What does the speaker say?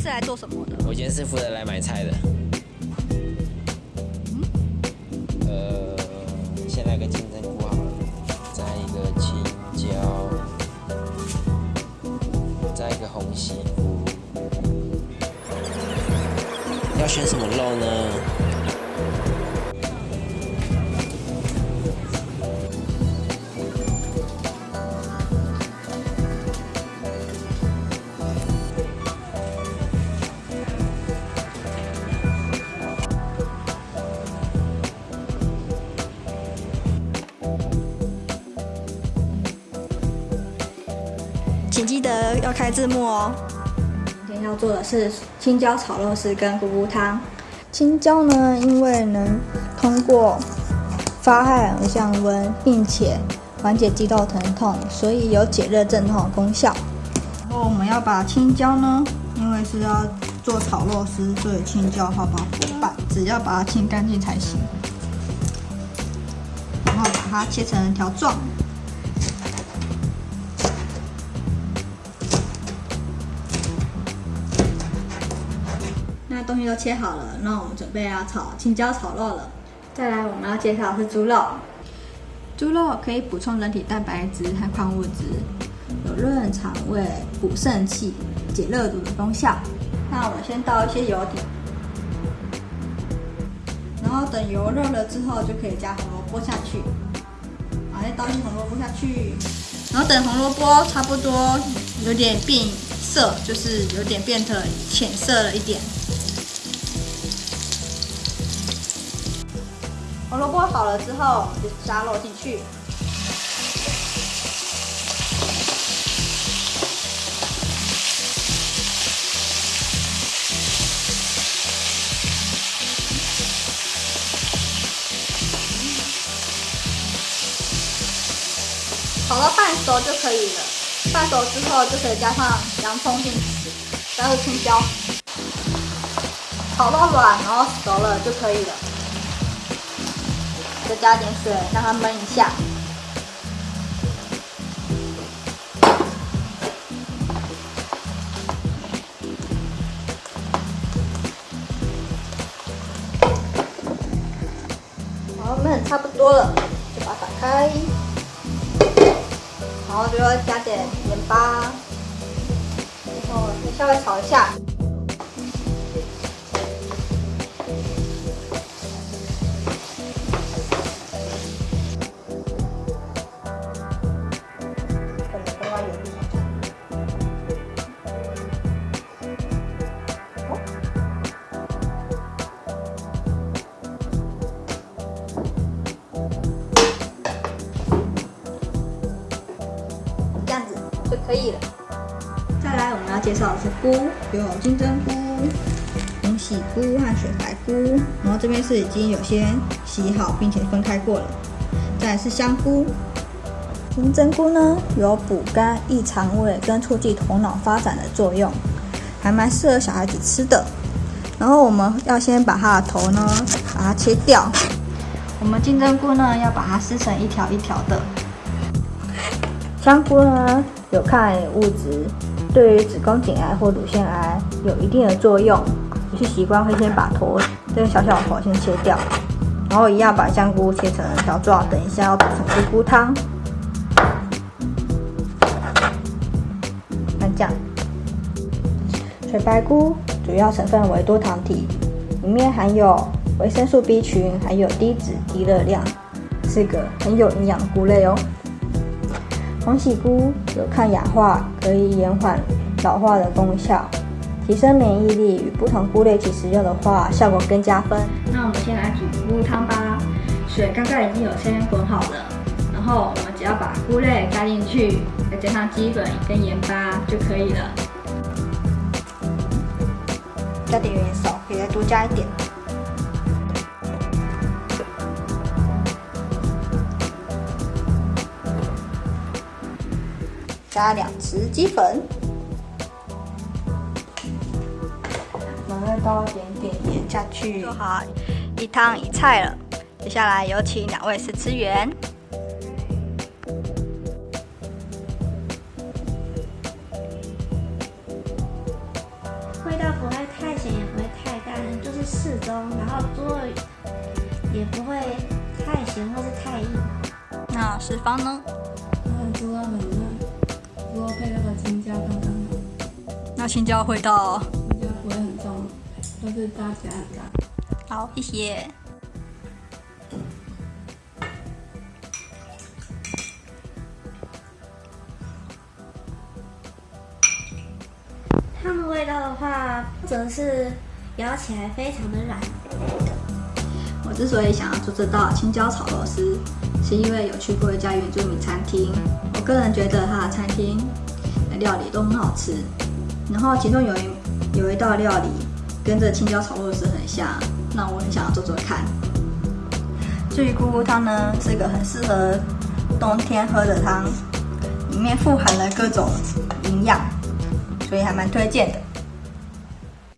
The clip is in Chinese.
是来做什么的？我今天是负责来买菜的。呃，先来个金针菇好了，再一个青椒，再一个红西菇。要选什么肉呢？请记得要开字幕哦。今天要做的是青椒炒肉丝跟菇菇汤。青椒呢，因为能通过发汗而降温，并且缓解肌肉疼痛，所以有解热镇痛的功效。然后我们要把青椒呢，因为是要做炒肉丝，所以青椒要把它剥半，只要把它清干净才行。然后把它切成条状。东西都切好了，那我们准备要炒青椒炒肉了。再来，我们要介绍的是猪肉。猪肉可以补充人体蛋白质和矿物质，有润肠胃、补肾气、解热毒的功效。那我们先倒一些油底，然后等油热了之后，就可以加红萝卜下去。好，再倒一些红萝卜下去，然后等红萝卜差不多有点变色，就是有点变得浅色了一点。红萝卜好了之后，就加肉进去。炒到半熟就可以了。半熟之后就可以加上洋葱进去，加入青椒，炒到软，然后熟了就可以了。再加点水，让它焖一下。好，焖差不多了，就把它打开，然后就要加点盐巴，然后稍微炒一下。介绍的是菇，有金针菇、红喜菇和雪白菇。然后这边是已经有些洗好并且分开过了。再来是香菇，金针菇呢有补肝、益肠胃跟促进头脑发展的作用，还蛮适合小孩子吃的。然后我们要先把它的头呢把它切掉。我们金针菇呢要把它撕成一条一条的。香菇呢？有抗癌物质，对于子宫颈癌或乳腺癌有一定的作用。有些习惯会先把头这个小小头先切掉，然后一样把香菇切成条状，等一下要煮成菇菇汤。看这样，水白菇主要成分为多糖体，里面含有维生素 B 群，还有低脂低热量，是个很有营养的菇类哦。红喜菇有抗氧化、可以延缓老化的功效，提升免疫力。与不同菇类一起食用的话，效果更加分。那我们先来煮菇汤吧。水刚刚已经有先滚好了，然后我们只要把菇类加进去，再加上鸡粉跟盐巴就可以了。加点盐少，可以再多加一点。加两匙鸡粉，我们再倒一点点盐下去，做好一汤一菜了。接下来有请两位试吃员。味道不会太咸，也不会太淡，就是适中，然后猪肉也不会太咸或是太硬。那十方呢？那猪肉很配那个青椒刚刚好，那青椒会到。青椒不会很重，都是搭起来很搭。好，谢谢。汤的味道的话，则是咬起来非常的软。我之所以想要做这道青椒炒螺丝，是因为有去过一家原住民餐厅，我个人觉得他的餐厅料理都很好吃。然后其中有一有一道料理跟这青椒炒肉丝很像，那我很想要做做看。至于咕咕汤呢，是一个很适合冬天喝的汤，里面富含了各种营养，所以还蛮推荐的。